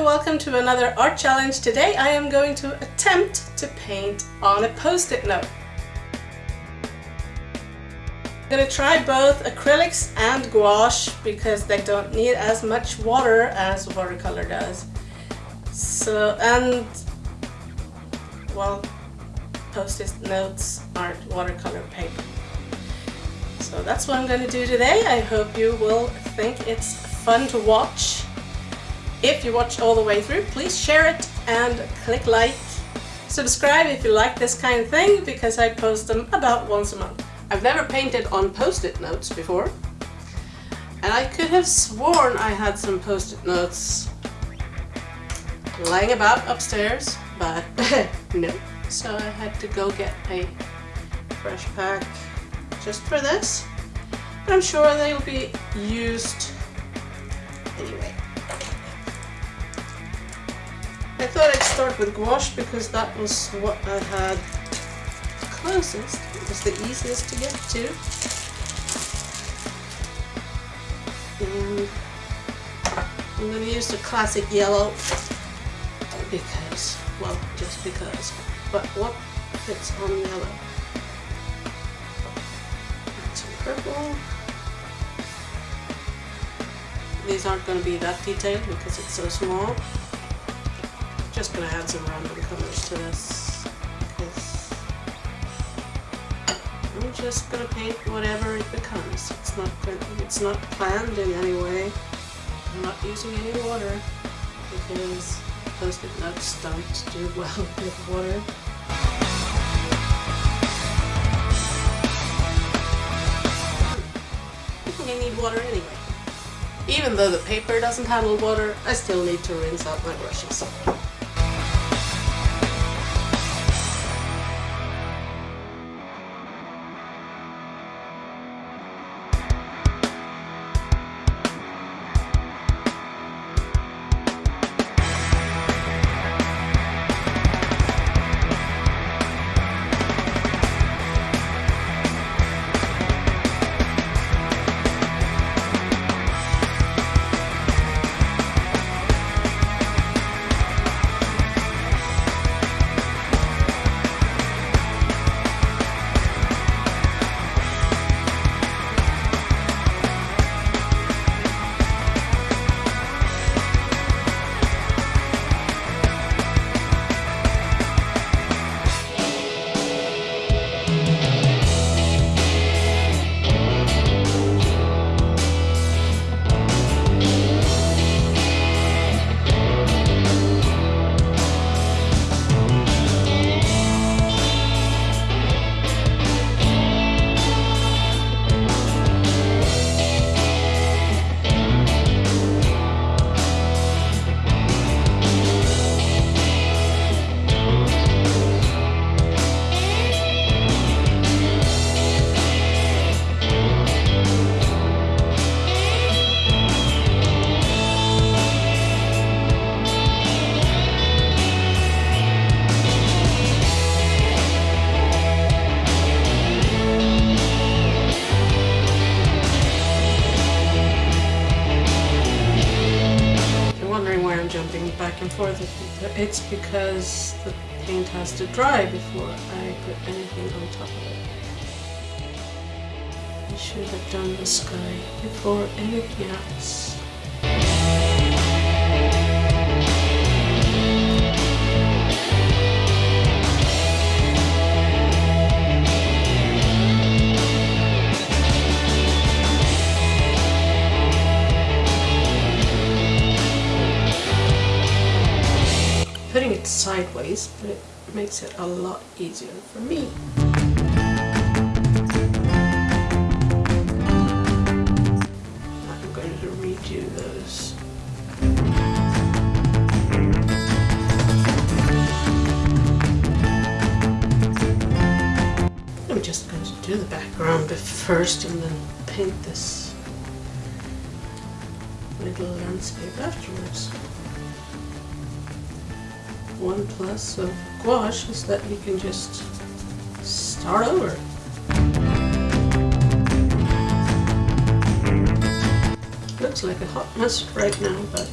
and welcome to another art challenge. Today I am going to attempt to paint on a post-it note. I'm going to try both acrylics and gouache because they don't need as much water as watercolor does. So, and, well, post-it notes aren't watercolor paper. So that's what I'm going to do today. I hope you will think it's fun to watch. If you watch all the way through, please share it and click like. Subscribe if you like this kind of thing because I post them about once a month. I've never painted on post-it notes before. And I could have sworn I had some post-it notes lying about upstairs, but no. So I had to go get a fresh pack just for this. But I'm sure they will be used anyway. I thought I'd start with gouache because that was what I had closest. It was the easiest to get to. And I'm going to use the classic yellow because, well, just because. But what fits on yellow? Purple. These aren't going to be that detailed because it's so small just gonna add some random colors to this I'm just gonna paint whatever it becomes. It's not it's not planned in any way. I'm not using any water because post-it notes don't do well with water. I need water anyway. Even though the paper doesn't handle water, I still need to rinse out my brushes. It's because the paint has to dry before I put anything on top of it. I should have done the sky before anything else. Makes it a lot easier for me. I'm going to redo those. I'm just going to do the background first and then paint this little landscape afterwards one plus of gouache is that you can just start over. Looks like a hot mess right now, but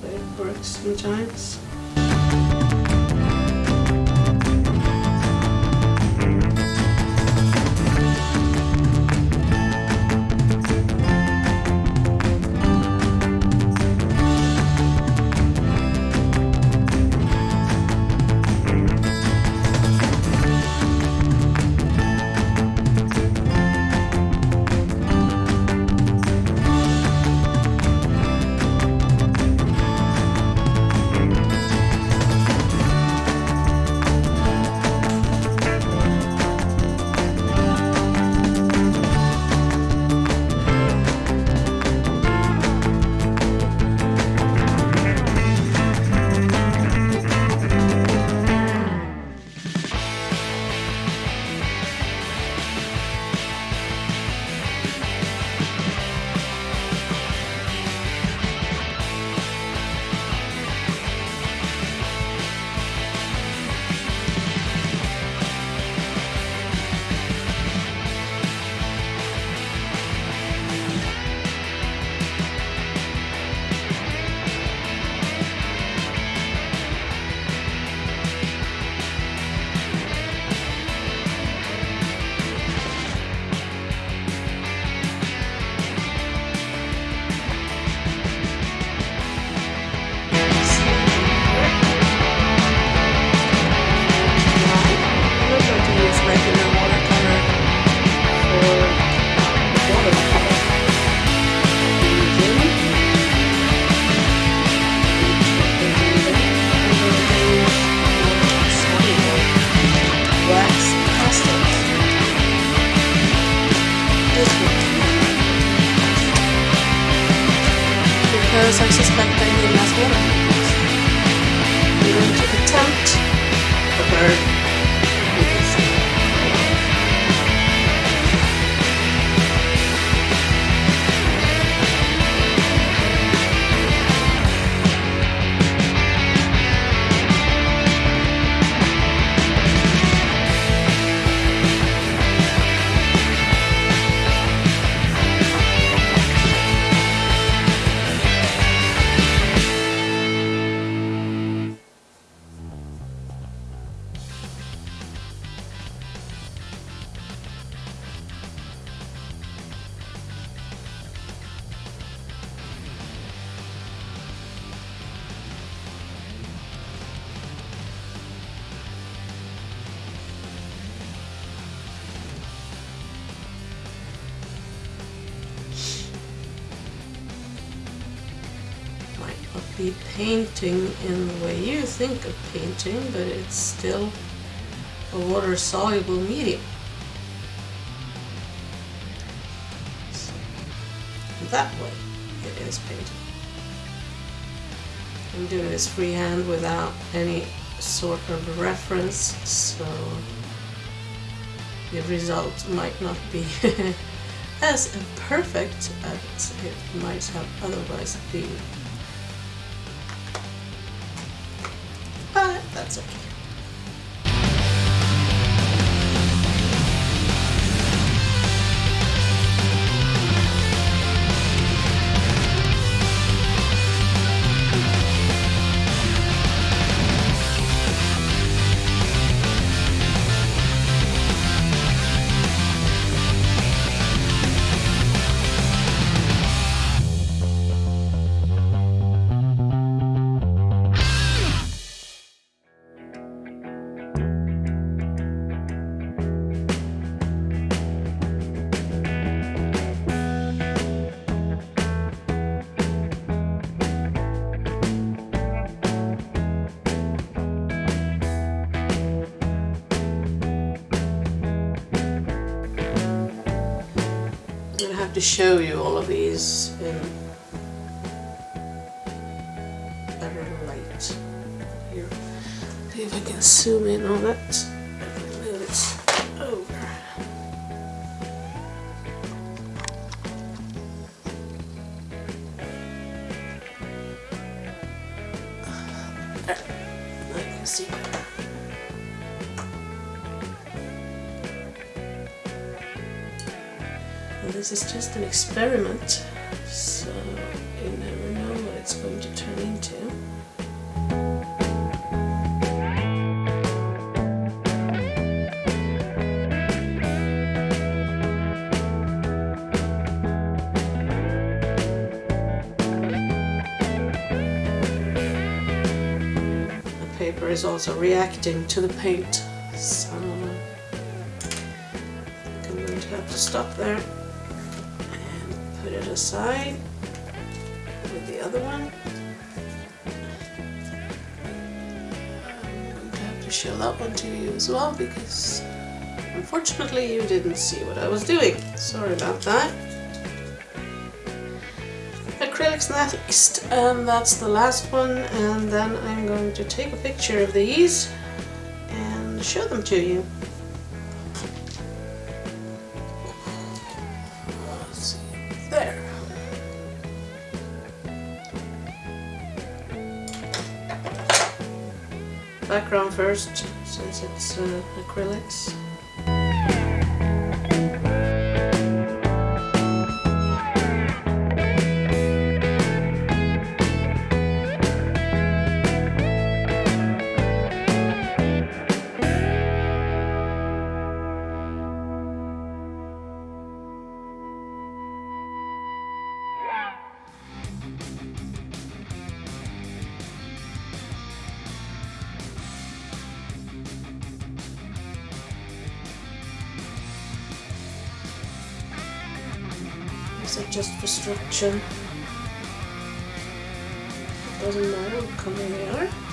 but it works sometimes. Because I suspect I need less water. I'm going to attempt a bird be painting in the way you think of painting, but it's still a water soluble medium. So, that way it is painting. I'm doing this freehand without any sort of reference, so the result might not be as perfect as it might have otherwise been. That's okay. To show you all of these in better light. Here, see if I can zoom in on it. so you never know what it's going to turn into. The paper is also reacting to the paint aside with the other one. I'm going to have to show that one to you as well because unfortunately you didn't see what I was doing. Sorry about that acrylics next and that's the last one and then I'm going to take a picture of these and show them to you. Background first since it's uh, acrylics. Are just for structure. It doesn't matter what color they are.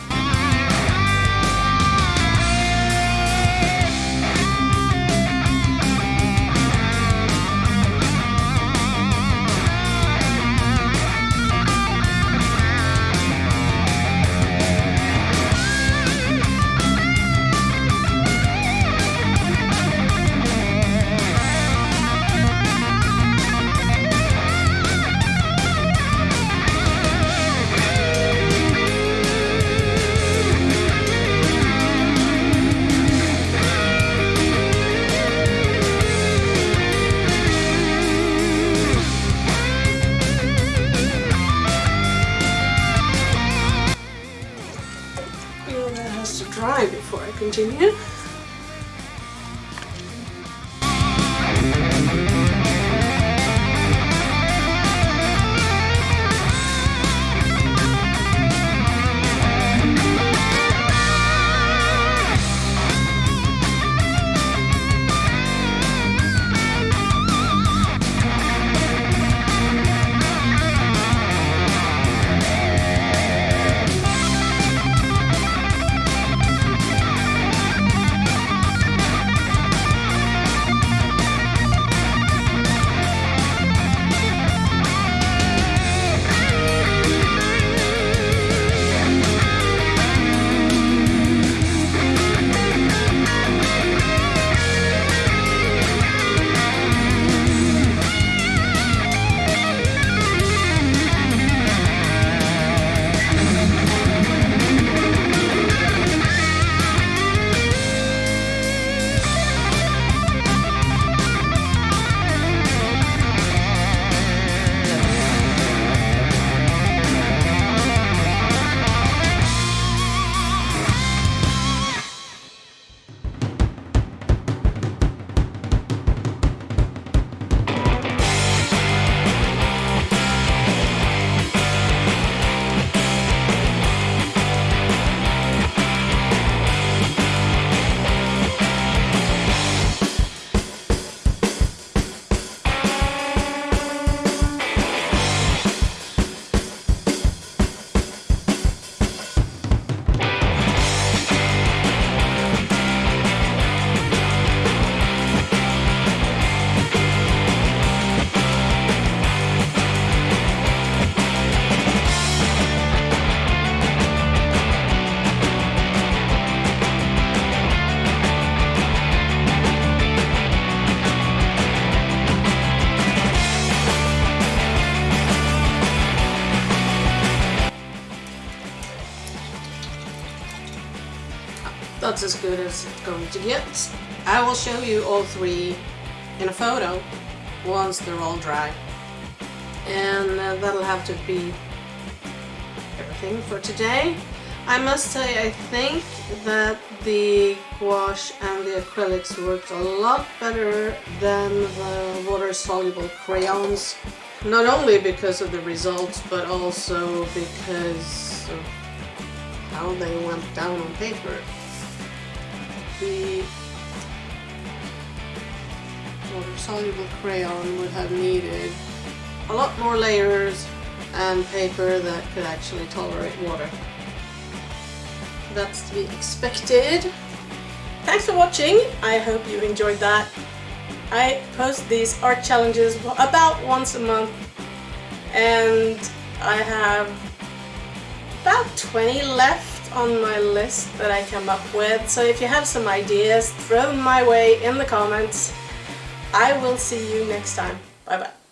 Dry That's as good as it's going to get. I will show you all three in a photo once they're all dry. And uh, that'll have to be everything for today. I must say I think that the gouache and the acrylics worked a lot better than the water-soluble crayons. Not only because of the results, but also because of how they went down on paper. The water-soluble crayon would have needed a lot more layers and paper that could actually tolerate water. That's to be expected. Thanks for watching, I hope you enjoyed that. I post these art challenges about once a month and I have about 20 left on my list that I come up with so if you have some ideas throw them my way in the comments. I will see you next time. Bye bye.